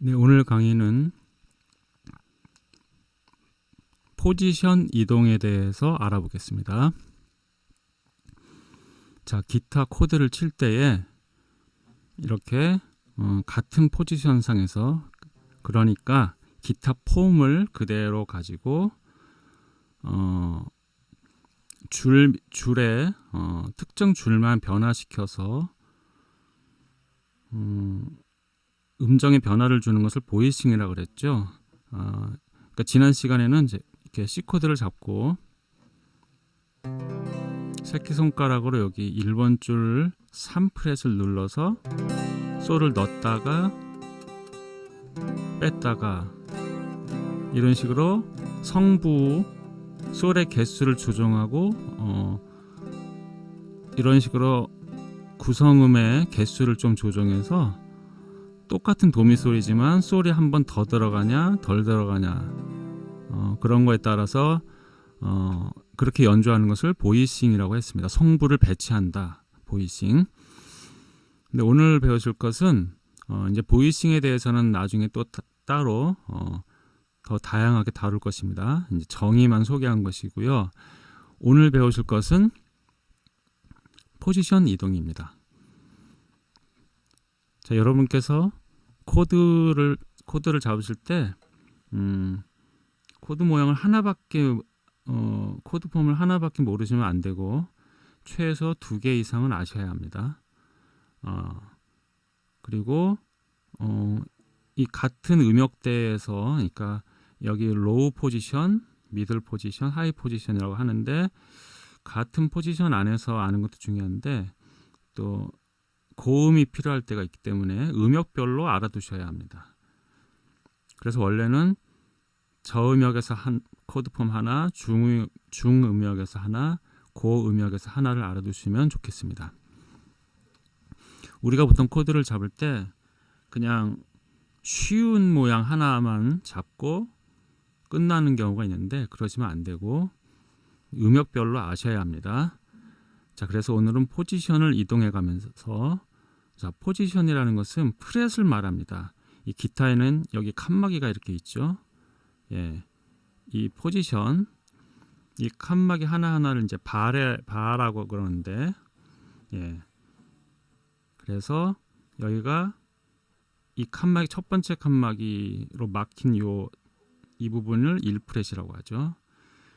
네, 오늘 강의는 포지션 이동에 대해서 알아보겠습니다. 자, 기타 코드를 칠 때에 이렇게 어, 같은 포지션 상에서 그러니까 기타 폼을 그대로 가지고 어, 줄 줄에 어, 특정 줄만 변화시켜서 음, 음정의 변화를 주는 것을 보이싱이라고 그랬죠. 어, 그러니까 지난 시간에는 이제 이렇게 C 코드를 잡고 새끼 손가락으로 여기 1번 줄 3프렛을 눌러서 솔을 넣었다가 뺐다가 이런 식으로 성부 솔의 개수를 조정하고 어, 이런 식으로 구성음의 개수를 좀 조정해서 똑같은 도미 소리지만 솔이 한번 더 들어가냐 덜 들어가냐 어, 그런 거에 따라서 어, 그렇게 연주하는 것을 보이싱이라고 했습니다. 성부를 배치한다. 보이싱. 근데 오늘 배우실 것은 어, 이제 보이싱에 대해서는 나중에 또 타, 따로 어, 더 다양하게 다룰 것입니다. 이제 정의만 소개한 것이고요. 오늘 배우실 것은 포지션 이동입니다. 자, 여러분께서 코드를 코드를 잡으실 때 음, 코드 모양을 하나밖에 어, 코드 폼을 하나밖에 모르시면 안 되고 최소 두 개 이상은 아셔야 합니다. 어, 그리고 어, 이 같은 음역대에서 그러니까 여기 low position, middle position, high position이라고 하는데 같은 포지션 안에서 아는 것도 중요한데 또 고음이 필요할 때가 있기 때문에 음역별로 알아두셔야 합니다. 그래서 원래는 저음역에서 한 코드폼 하나, 중, 중음역에서 하나, 고음역에서 하나를 알아두시면 좋겠습니다. 우리가 보통 코드를 잡을 때 그냥 쉬운 모양 하나만 잡고 끝나는 경우가 있는데 그러시면 안 되고 음역별로 아셔야 합니다. 자, 그래서 오늘은 포지션을 이동해 가면서 자, 포지션이라는 것은 프렛을 말합니다. 이 기타에는 여기 칸막이가 이렇게 있죠. 예. 이 포지션 이 칸막이 하나하나를 이제 바레 바라고 그러는데 예. 그래서 여기가 이 칸막이 첫 번째 칸막이로 막힌 요 이 부분을 1프렛이라고 하죠.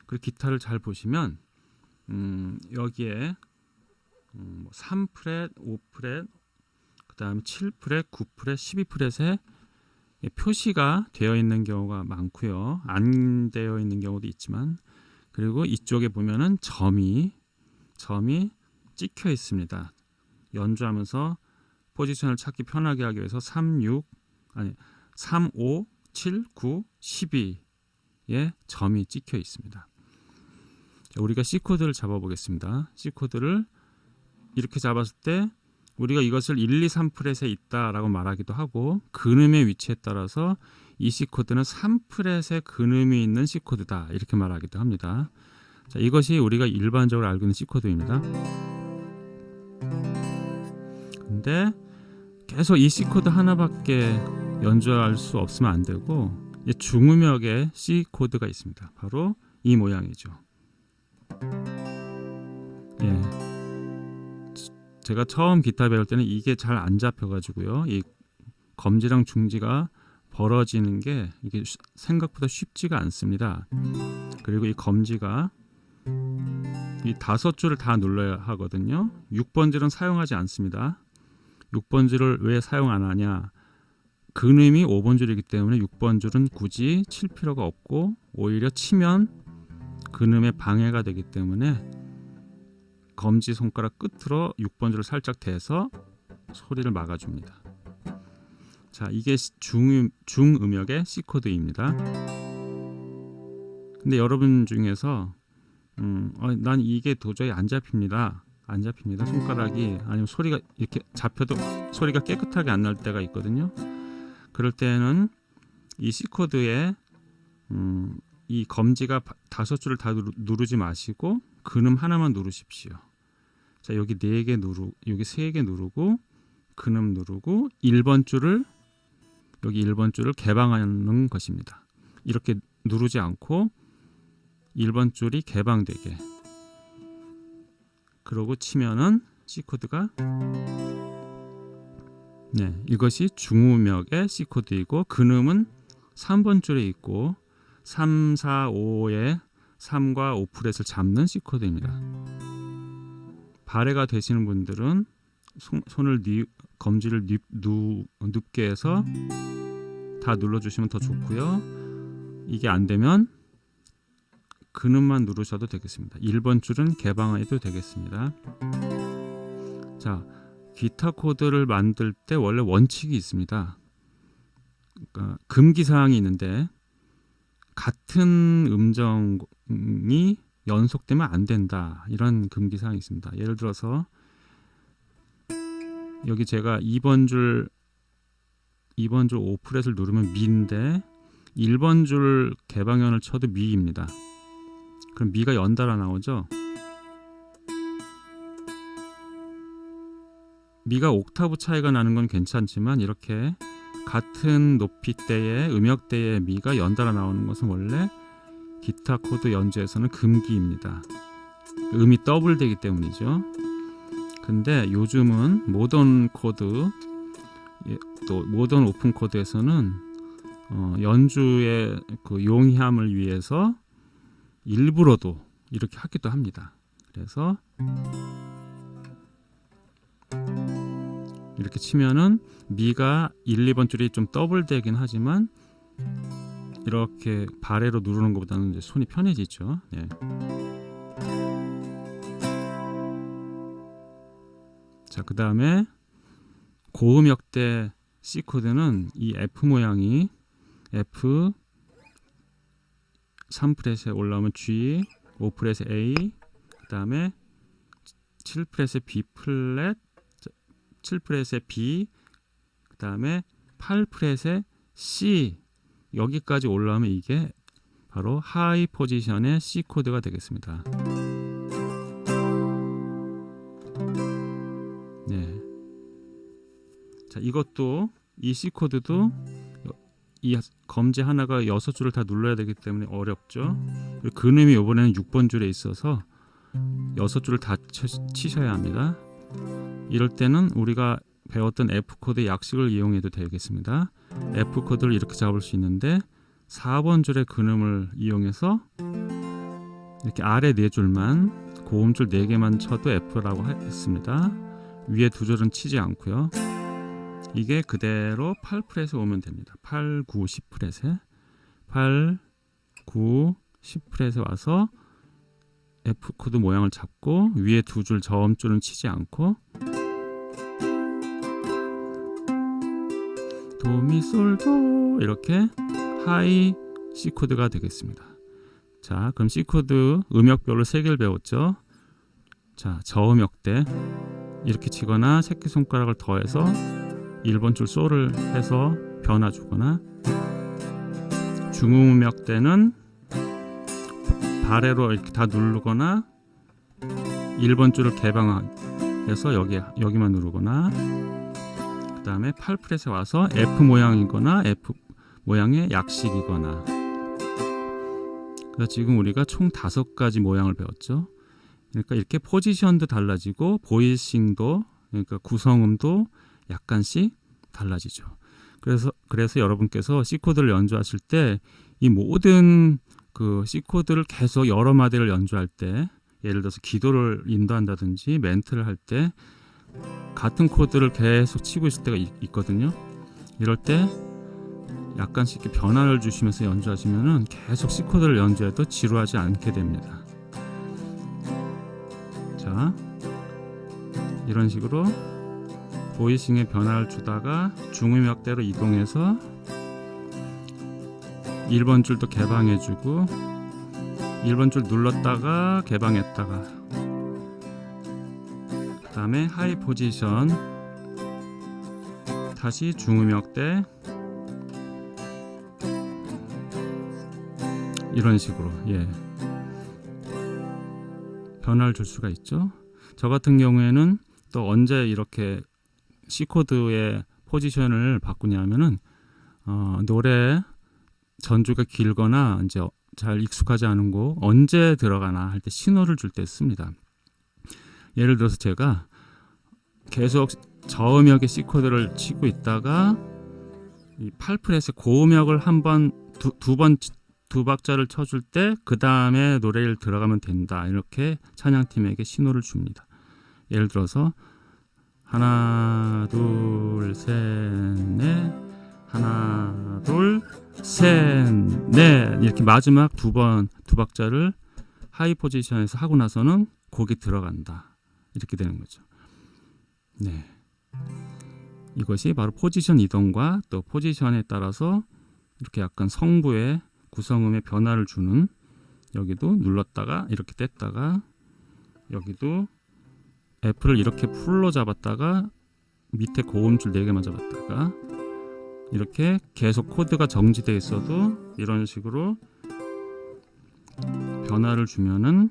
그리고 기타를 잘 보시면 음, 여기에 음, 3프렛, 5프렛, 그 다음에 7프렛, 9프렛, 12프렛에 표시가 되어 있는 경우가 많고요. 안 되어 있는 경우도 있지만 그리고 이쪽에 보면은 점이 점이 찍혀 있습니다. 연주하면서 포지션을 찾기 편하게 하기 위해서 3, 6 아니 3, 5, 7, 9, 12에 점이 찍혀 있습니다. 자, 우리가 C 코드를 잡아 보겠습니다. C 코드를 이렇게 잡았을 때 우리가 이것을 1, 2, 3프렛에 있다라고 말하기도 하고 근음의 위치에 따라서 이 C 코드는 3프렛에 근음이 있는 C 코드다 이렇게 말하기도 합니다. 자, 이것이 우리가 일반적으로 알고 있는 C 코드입니다. 근데 계속 이 C 코드 하나밖에 연주할 수 없으면 안 되고 중음역에 C 코드가 있습니다. 바로 이 모양이죠. 제가 처음 기타 배울 때는 이게 잘 안 잡혀가지고요. 이 검지랑 중지가 벌어지는 게 이게 생각보다 쉽지가 않습니다. 그리고 이 검지가 이 다섯 줄을 다 눌러야 하거든요. 6번 줄은 사용하지 않습니다. 6번 줄을 왜 사용 안 하냐? 근음이 5번 줄이기 때문에 6번 줄은 굳이 칠 필요가 없고 오히려 치면 근음에 방해가 되기 때문에 검지 손가락 끝으로 6번 줄을 살짝 대서 소리를 막아줍니다. 자, 이게 중, 중음역의 C 코드입니다. 근데 여러분 중에서 음, 어, 난 이게 도저히 안 잡힙니다. 안 잡힙니다. 손가락이 아니면 소리가 이렇게 잡혀도 소리가 깨끗하게 안 날 때가 있거든요. 그럴 때는 이 C 코드에 음, 이 검지가 다섯 줄을 다 누르, 지 마시고 근음 하나만 누르십시오. 자 여기 네 개 누르 여기 세 개 누르고 근음 누르고 1번 줄을 여기 1번 줄을 개방하는 것입니다. 이렇게 누르지 않고 1번 줄이 개방되게 그러고 치면은 C 코드가 네, 이것이 중우맥의 C 코드이고 근음은 3번 줄에 있고 3, 4, 5에 3과 5 프렛을 잡는 C 코드입니다. 발해가 되시는 분들은 손, 뉘, 검지를 뉘, 누, 눕게 해서 다 눌러주시면 더 좋고요. 이게 안 되면 근음만 누르셔도 되겠습니다. 1번 줄은 개방해도 되겠습니다. 자, 기타 코드를 만들 때 원래 원칙이 있습니다. 그러니까 금기 사항이 있는데 같은 음정이 연속되면 안 된다. 이런 금기 사항이 있습니다. 예를 들어서 여기 제가 2번 줄 2번 줄 5프렛을 누르면 미인데 1번 줄 개방현을 쳐도 미입니다. 그럼 미가 연달아 나오죠. 미가 옥타브 차이가 나는 건 괜찮지만 이렇게 같은 높이대의 음역대의 미가 연달아 나오는 것은 원래 기타 코드 연주에서는 금기입니다. 음이 더블되기 때문이죠. 근데 요즘은 모던 코드 예, 또 modern open 코드에서는 어, 연주의 그 용이함을 위해서 일부러도 이렇게 하기도 합니다. 그래서 이렇게 치면은 미가 1, 2번 줄이 좀 더블되긴 하지만 이렇게 발해로 누르는 것보다는 이제 손이 편해지죠. 네. 자, 그 다음에 고음역대 C 코드는 이 F 모양이 F 3프렛에 올라오면 G, 5프렛에 A, 그 다음에 7프렛에 B 플랫, 7프렛에 B, 그 다음에 8프렛에 C 여기까지 올라오면 이게 바로 high position의 C 코드가 되겠습니다. 네. 자, 이것도 이 C 코드도 이 검지 하나가 여섯 줄을 다 눌러야 되기 때문에 어렵죠. 근음이 이번에는 6번 줄에 있어서 여섯 줄을 다 치셔야 합니다. 이럴 때는 우리가 배웠던 F 코드 약식을 이용해도 되겠습니다. F 코드를 이렇게 잡을 수 있는데 4번 줄의 근음을 이용해서 이렇게 아래 네 줄만 고음줄 네 개만 쳐도 F라고 했습니다. 위에 두 줄은 치지 않고요. 이게 그대로 8프렛에 오면 됩니다. 8, 9, 10프렛에 8, 9, 10프렛에 와서 F 코드 모양을 잡고 위에 두 줄 저음줄은 치지 않고 도미솔도 이렇게 high C 코드가 되겠습니다. 자, 그럼 C 코드 음역별로 세 개를 배웠죠. 자, 저음역대 이렇게 치거나 새끼 손가락을 더해서 1번 줄 소를 해서 변화 주거나 중음역대는 발해로 이렇게 다 누르거나 1번 줄을 개방해서 여기 여기만 누르거나 그 다음에 8프렛에 와서 F 모양이거나 F 모양의 약식이거나 그래서 지금 우리가 총 다섯 가지 모양을 배웠죠. 그러니까 이렇게 포지션도 달라지고 보이싱도 그러니까 구성음도 약간씩 달라지죠. 그래서 그래서 여러분께서 C 코드를 연주하실 때 이 모든 그 C 코드를 계속 여러 마디를 연주할 때 예를 들어서 기도를 인도한다든지 멘트를 할때 같은 코드를 계속 치고 있을 때가 있, 거든요 이럴 때 약간씩 변화를 주시면서 연주하시면은 계속 C 코드를 연주해도 지루하지 않게 됩니다. 자, 이런 식으로 보이싱에 변화를 주다가 중음역대로 이동해서 1번 줄도 개방해주고 1번 줄 눌렀다가 개방했다가 그 다음에 하이 포지션 다시 중음역대 이런 식으로 예. 변화를 줄 수가 있죠. 저 같은 경우에는 또 언제 이렇게 C 코드의 포지션을 바꾸냐면은 어, 노래 전주가 길거나 이제 잘 익숙하지 않은 곡 언제 들어가나 할 때 신호를 줄 때 씁니다. 예를 들어서 제가 계속 저음역의 C 코드를 치고 있다가 이 8프렛의 고음역을 한번 두번두 박자를 쳐줄 때 그 다음에 노래를 들어가면 된다. 이렇게 찬양팀에게 신호를 줍니다. 예를 들어서 하나 둘셋넷 하나 둘셋넷. 이렇게 마지막 두 번 두 박자를 하이 포지션에서 하고 나서는 곡이 들어간다 이렇게 되는 거죠. 네. 이것이 바로 포지션 이동과 또 포지션에 따라서 이렇게 약간 성부의 구성음의 변화를 주는 여기도 눌렀다가 이렇게 뗐다가 여기도 F를 이렇게 full로 잡았다가 밑에 고음줄 4개만 잡았다가 이렇게 계속 코드가 정지되어 있어도 이런 식으로 변화를 주면은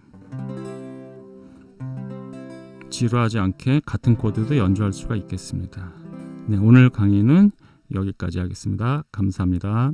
지루하지 않게 같은 코드도 연주할 수가 있겠습니다. 네, 오늘 강의는 여기까지 하겠습니다. 감사합니다.